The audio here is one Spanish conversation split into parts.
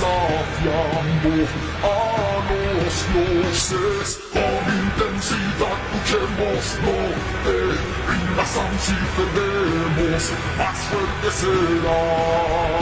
desafiando a los dioses con intensidad luchemos no te rindas aun si perdemos más fuerte serás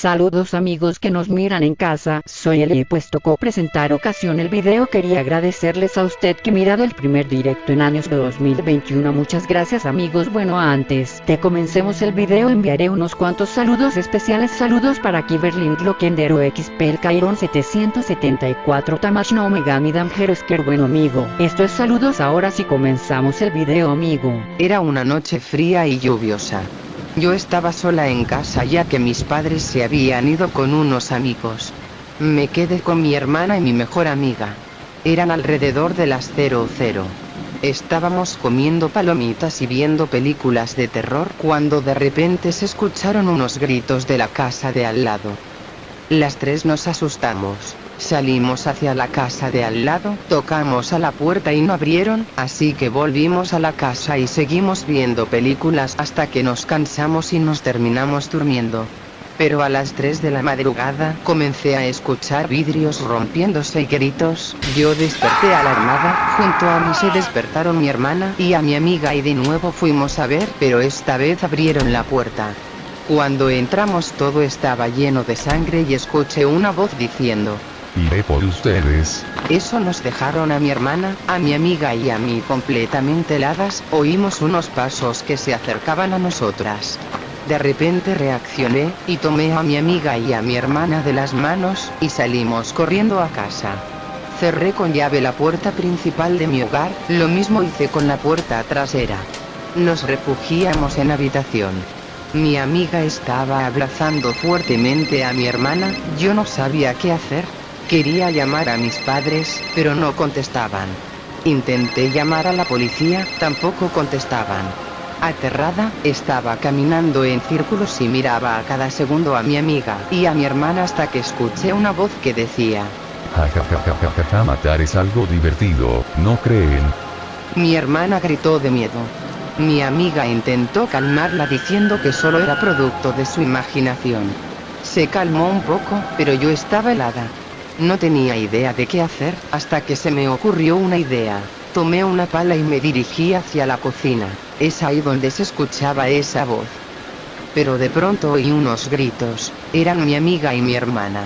Saludos amigos que nos miran en casa, soy Eli pues tocó presentar ocasión el video. Quería agradecerles a usted que mirado el primer directo en años de 2021 muchas gracias amigos. Bueno antes de comencemos el video enviaré unos cuantos saludos especiales. Saludos para Kiberlin Lockendero XP el Kairon 774 Tamash no Megami Damjerosker bueno amigo. Esto es saludos ahora si comenzamos el video amigo. Era una noche fría y lluviosa. Yo estaba sola en casa ya que mis padres se habían ido con unos amigos. Me quedé con mi hermana y mi mejor amiga. Eran alrededor de las 00. Estábamos comiendo palomitas y viendo películas de terror cuando de repente se escucharon unos gritos de la casa de al lado. Las tres nos asustamos. Salimos hacia la casa de al lado, tocamos a la puerta y no abrieron, así que volvimos a la casa y seguimos viendo películas hasta que nos cansamos y nos terminamos durmiendo. Pero a las 3 de la madrugada comencé a escuchar vidrios rompiéndose y gritos, yo desperté alarmada, junto a mí se despertaron mi hermana y a mi amiga y de nuevo fuimos a ver, pero esta vez abrieron la puerta. Cuando entramos todo estaba lleno de sangre y escuché una voz diciendo, Iré por ustedes. eso nos dejaron a mi hermana, a mi amiga y a mí completamente heladas, oímos unos pasos que se acercaban a nosotras. De repente reaccioné, y tomé a mi amiga y a mi hermana de las manos, y salimos corriendo a casa. Cerré con llave la puerta principal de mi hogar, lo mismo hice con la puerta trasera. Nos refugiamos en habitación. Mi amiga estaba abrazando fuertemente a mi hermana, yo no sabía qué hacer. Quería llamar a mis padres, pero no contestaban. Intenté llamar a la policía, tampoco contestaban. Aterrada, estaba caminando en círculos y miraba a cada segundo a mi amiga y a mi hermana hasta que escuché una voz que decía, Ja ja ja ja ja ja ja matar es algo divertido, ¿no creen? mi hermana gritó de miedo. Mi amiga intentó calmarla diciendo que solo era producto de su imaginación. Se calmó un poco, pero yo estaba helada. No tenía idea de qué hacer, hasta que se me ocurrió una idea. Tomé una pala y me dirigí hacia la cocina. Es ahí donde se escuchaba esa voz. Pero de pronto oí unos gritos, eran mi amiga y mi hermana.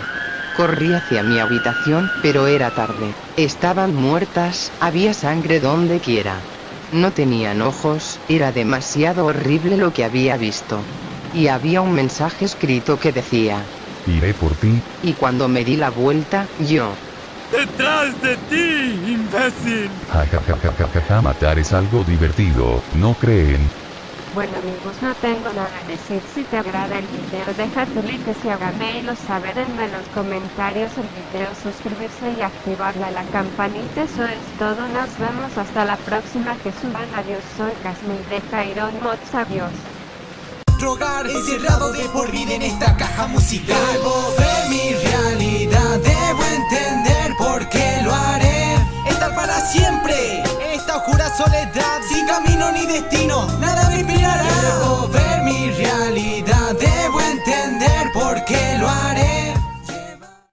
Corrí hacia mi habitación, pero era tarde. Estaban muertas, había sangre donde quiera. No tenían ojos, era demasiado horrible lo que había visto. Y había un mensaje escrito que decía, Iré por ti. y cuando me di la vuelta, yo, ¡Detrás de ti, imbécil! Ja ja ja ja ja ja ja matar es algo divertido, ¿no creen? Bueno amigos, no tengo nada que decir. Si te agrada el video, deja tu like y háganmelo saber en los comentarios el video, suscribirse y activarle la campanita. Eso es todo. Nos vemos hasta la próxima que suban. Adiós, soy Casmil de Kairon Mods. Adiós. Drogar Encerrado de por vida en esta caja musical. Debo ver mi realidad Debo entender por qué lo haré. Estar para siempre en Esta oscura soledad Sin camino ni destino